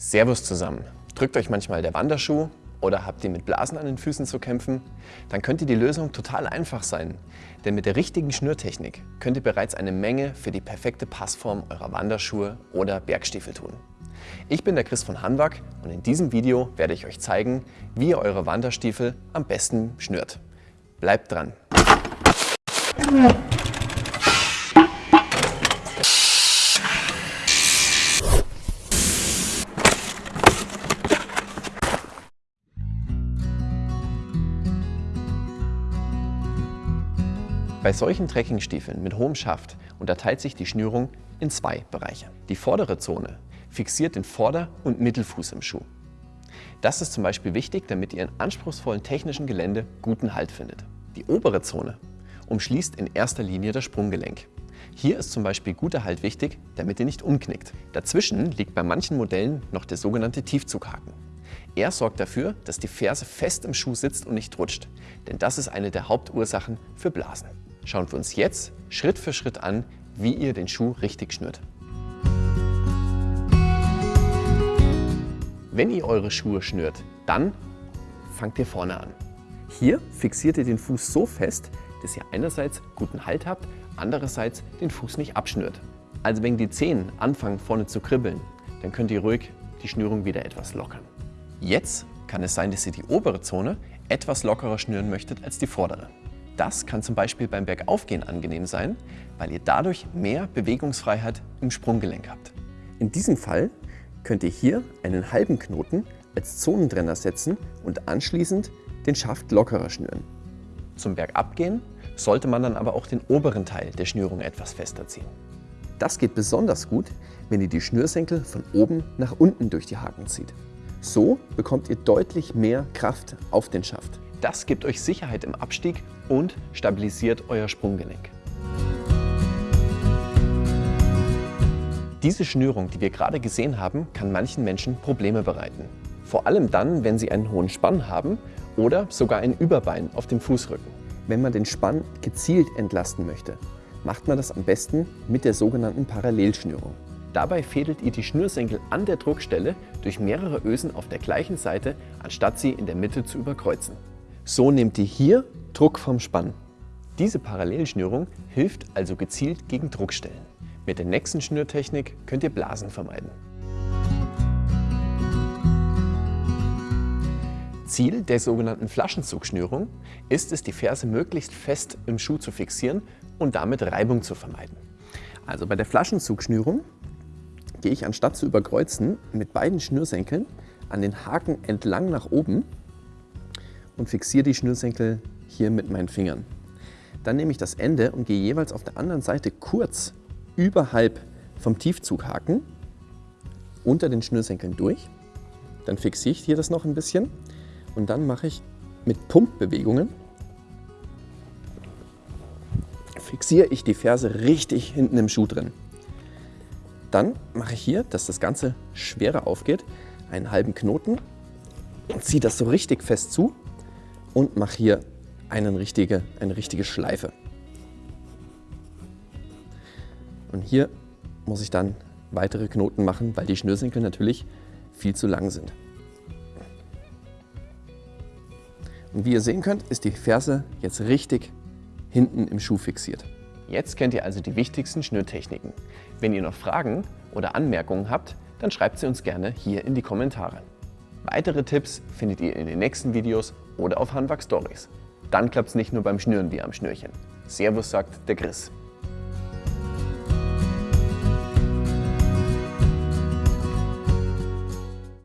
Servus zusammen. Drückt euch manchmal der Wanderschuh oder habt ihr mit Blasen an den Füßen zu kämpfen? Dann könnte die Lösung total einfach sein. Denn mit der richtigen Schnürtechnik könnt ihr bereits eine Menge für die perfekte Passform eurer Wanderschuhe oder Bergstiefel tun. Ich bin der Chris von Hanwag und in diesem Video werde ich euch zeigen, wie ihr eure Wanderstiefel am besten schnürt. Bleibt dran! Bei solchen Trekkingstiefeln mit hohem Schaft unterteilt sich die Schnürung in zwei Bereiche. Die vordere Zone fixiert den Vorder- und Mittelfuß im Schuh. Das ist zum Beispiel wichtig, damit ihr in anspruchsvollen technischen Gelände guten Halt findet. Die obere Zone umschließt in erster Linie das Sprunggelenk. Hier ist zum Beispiel guter Halt wichtig, damit ihr nicht umknickt. Dazwischen liegt bei manchen Modellen noch der sogenannte Tiefzughaken. Er sorgt dafür, dass die Ferse fest im Schuh sitzt und nicht rutscht, denn das ist eine der Hauptursachen für Blasen schauen wir uns jetzt Schritt für Schritt an, wie ihr den Schuh richtig schnürt. Wenn ihr eure Schuhe schnürt, dann fangt ihr vorne an. Hier fixiert ihr den Fuß so fest, dass ihr einerseits guten Halt habt, andererseits den Fuß nicht abschnürt. Also wenn die Zehen anfangen vorne zu kribbeln, dann könnt ihr ruhig die Schnürung wieder etwas lockern. Jetzt kann es sein, dass ihr die obere Zone etwas lockerer schnüren möchtet als die vordere. Das kann zum Beispiel beim Bergaufgehen angenehm sein, weil ihr dadurch mehr Bewegungsfreiheit im Sprunggelenk habt. In diesem Fall könnt ihr hier einen halben Knoten als Zonentrenner setzen und anschließend den Schaft lockerer schnüren. Zum Bergabgehen sollte man dann aber auch den oberen Teil der Schnürung etwas fester ziehen. Das geht besonders gut, wenn ihr die Schnürsenkel von oben nach unten durch die Haken zieht. So bekommt ihr deutlich mehr Kraft auf den Schaft. Das gibt euch Sicherheit im Abstieg und stabilisiert euer Sprunggelenk. Diese Schnürung, die wir gerade gesehen haben, kann manchen Menschen Probleme bereiten. Vor allem dann, wenn sie einen hohen Spann haben oder sogar ein Überbein auf dem Fußrücken. Wenn man den Spann gezielt entlasten möchte, macht man das am besten mit der sogenannten Parallelschnürung. Dabei fädelt ihr die Schnürsenkel an der Druckstelle durch mehrere Ösen auf der gleichen Seite, anstatt sie in der Mitte zu überkreuzen. So nehmt ihr hier Druck vom Spann. Diese Parallelschnürung hilft also gezielt gegen Druckstellen. Mit der nächsten Schnürtechnik könnt ihr Blasen vermeiden. Ziel der sogenannten Flaschenzugschnürung ist es, die Ferse möglichst fest im Schuh zu fixieren und damit Reibung zu vermeiden. Also bei der Flaschenzugschnürung gehe ich anstatt zu überkreuzen mit beiden Schnürsenkeln an den Haken entlang nach oben und fixiere die Schnürsenkel hier mit meinen Fingern. Dann nehme ich das Ende und gehe jeweils auf der anderen Seite kurz überhalb vom Tiefzughaken unter den Schnürsenkeln durch. Dann fixiere ich hier das noch ein bisschen und dann mache ich mit Pumpbewegungen fixiere ich die Ferse richtig hinten im Schuh drin. Dann mache ich hier, dass das Ganze schwerer aufgeht, einen halben Knoten und ziehe das so richtig fest zu und mache hier eine richtige, eine richtige Schleife. Und hier muss ich dann weitere Knoten machen, weil die Schnürsenkel natürlich viel zu lang sind. Und wie ihr sehen könnt, ist die Ferse jetzt richtig hinten im Schuh fixiert. Jetzt kennt ihr also die wichtigsten Schnürtechniken. Wenn ihr noch Fragen oder Anmerkungen habt, dann schreibt sie uns gerne hier in die Kommentare. Weitere Tipps findet ihr in den nächsten Videos oder auf Handwerk Stories. Dann klappt es nicht nur beim Schnüren wie am Schnürchen. Servus sagt der Chris.